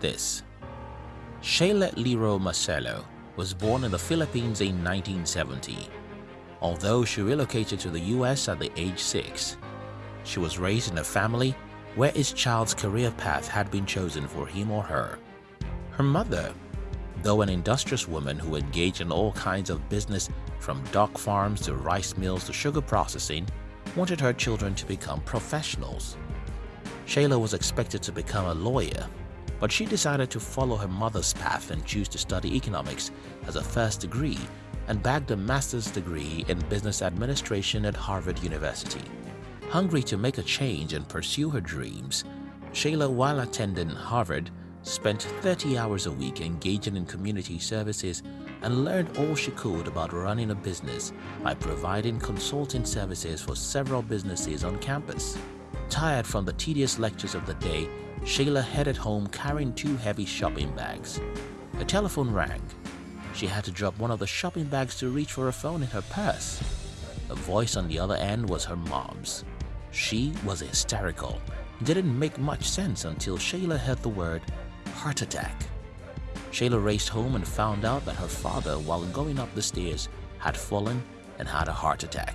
this. Shayla Liro Marcelo was born in the Philippines in 1970. Although she relocated to the US at the age 6, she was raised in a family where his child's career path had been chosen for him or her. Her mother, though an industrious woman who engaged in all kinds of business from dock farms to rice mills to sugar processing, wanted her children to become professionals. Shayla was expected to become a lawyer, but she decided to follow her mother's path and choose to study economics as a first degree and bagged a master's degree in business administration at Harvard University. Hungry to make a change and pursue her dreams, Shayla, while attending Harvard, spent 30 hours a week engaging in community services and learned all she could about running a business by providing consulting services for several businesses on campus. Tired from the tedious lectures of the day, Shayla headed home carrying two heavy shopping bags. A telephone rang. She had to drop one of the shopping bags to reach for a phone in her purse. The voice on the other end was her mom's. She was hysterical. Didn't make much sense until Shayla heard the word heart attack. Shayla raced home and found out that her father, while going up the stairs, had fallen and had a heart attack.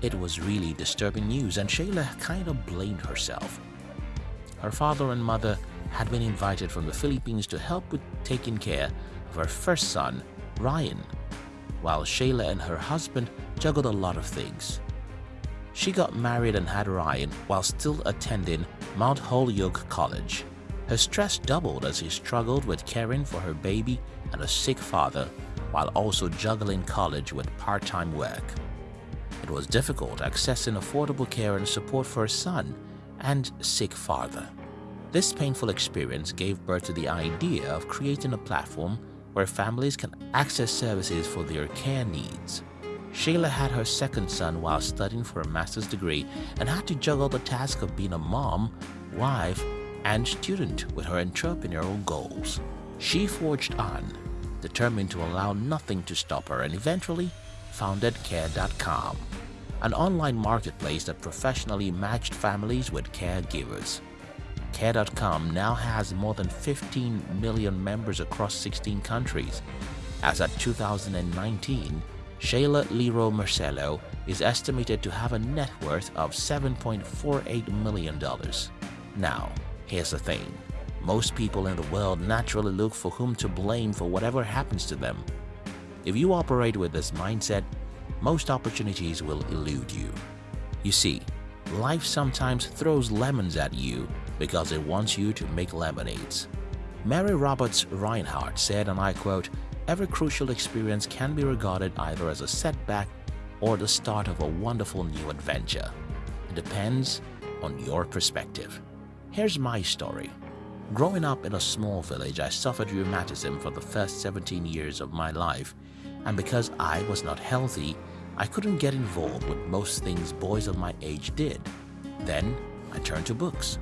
It was really disturbing news and Shayla kind of blamed herself. Her father and mother had been invited from the Philippines to help with taking care of her first son, Ryan, while Shayla and her husband juggled a lot of things. She got married and had Ryan while still attending Mount Holyoke College. Her stress doubled as she struggled with caring for her baby and a sick father while also juggling college with part-time work. It was difficult accessing affordable care and support for her son and sick father. This painful experience gave birth to the idea of creating a platform where families can access services for their care needs. Shayla had her second son while studying for a master's degree and had to juggle the task of being a mom, wife, and student with her entrepreneurial goals. She forged on, determined to allow nothing to stop her and eventually founded Care.com, an online marketplace that professionally matched families with caregivers. Care.com now has more than 15 million members across 16 countries. As at 2019, Shayla Liro Marcelo is estimated to have a net worth of $7.48 million. Now, here's the thing. Most people in the world naturally look for whom to blame for whatever happens to them. If you operate with this mindset, most opportunities will elude you. You see, life sometimes throws lemons at you because it wants you to make lemonades. Mary Roberts Rinehart said, and I quote, Every crucial experience can be regarded either as a setback or the start of a wonderful new adventure. It depends on your perspective. Here's my story. Growing up in a small village, I suffered rheumatism for the first 17 years of my life, and because I was not healthy, I couldn't get involved with most things boys of my age did. Then I turned to books.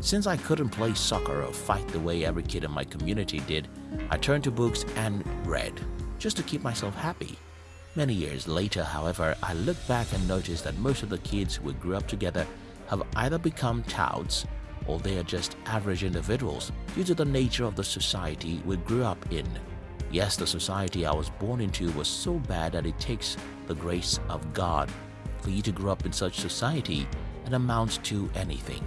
Since I couldn't play soccer or fight the way every kid in my community did, I turned to books and read, just to keep myself happy. Many years later, however, I look back and notice that most of the kids we grew up together have either become touts or they are just average individuals due to the nature of the society we grew up in. Yes, the society I was born into was so bad that it takes the grace of God for you to grow up in such society and amount to anything.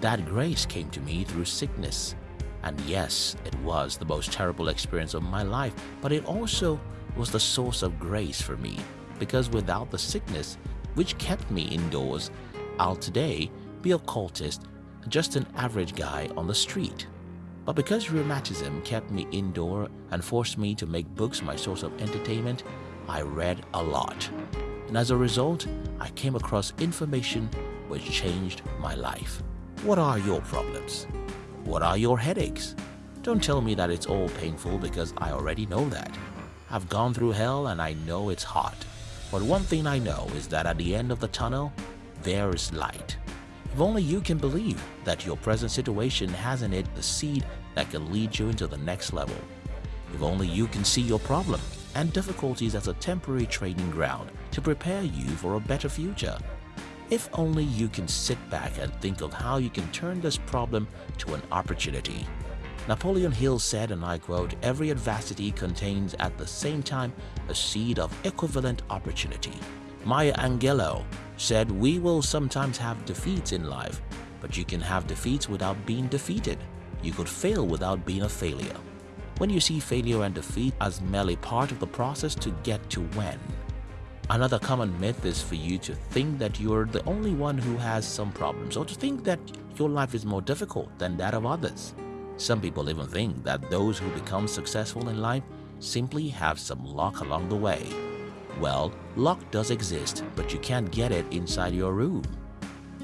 That grace came to me through sickness. And yes, it was the most terrible experience of my life, but it also was the source of grace for me because without the sickness, which kept me indoors, I'll today be a cultist, just an average guy on the street. But because rheumatism kept me indoor and forced me to make books my source of entertainment, I read a lot. And as a result, I came across information which changed my life. What are your problems? What are your headaches? Don't tell me that it's all painful because I already know that. I've gone through hell and I know it's hot. But one thing I know is that at the end of the tunnel, there is light. If only you can believe that your present situation has in it the seed that can lead you into the next level. If only you can see your problem and difficulties as a temporary training ground to prepare you for a better future. If only you can sit back and think of how you can turn this problem to an opportunity. Napoleon Hill said, and I quote, every adversity contains at the same time a seed of equivalent opportunity. Maya Angelou said, we will sometimes have defeats in life, but you can have defeats without being defeated. You could fail without being a failure. When you see failure and defeat as merely part of the process to get to win. Another common myth is for you to think that you're the only one who has some problems or to think that your life is more difficult than that of others. Some people even think that those who become successful in life simply have some luck along the way. Well, luck does exist, but you can't get it inside your room.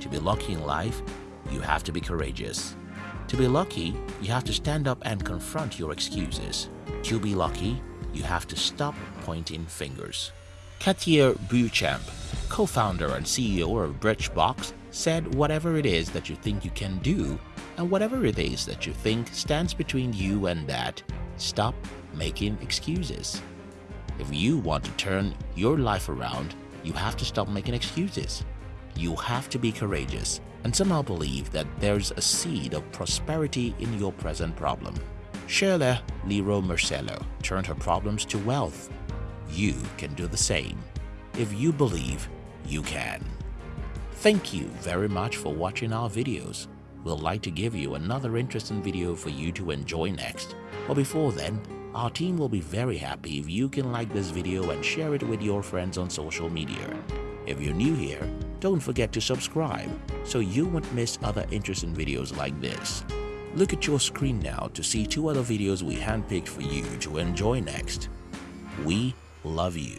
To be lucky in life, you have to be courageous. To be lucky, you have to stand up and confront your excuses. To be lucky, you have to stop pointing fingers. Katia Beauchamp, co-founder and CEO of Birchbox, said whatever it is that you think you can do and whatever it is that you think stands between you and that, stop making excuses. If you want to turn your life around, you have to stop making excuses. You have to be courageous and somehow believe that there's a seed of prosperity in your present problem. Shirley Leroy Marcello turned her problems to wealth. You can do the same. If you believe, you can. Thank you very much for watching our videos. We'll like to give you another interesting video for you to enjoy next. But before then, our team will be very happy if you can like this video and share it with your friends on social media. If you're new here, don't forget to subscribe so you won't miss other interesting videos like this. Look at your screen now to see two other videos we handpicked for you to enjoy next. We love you.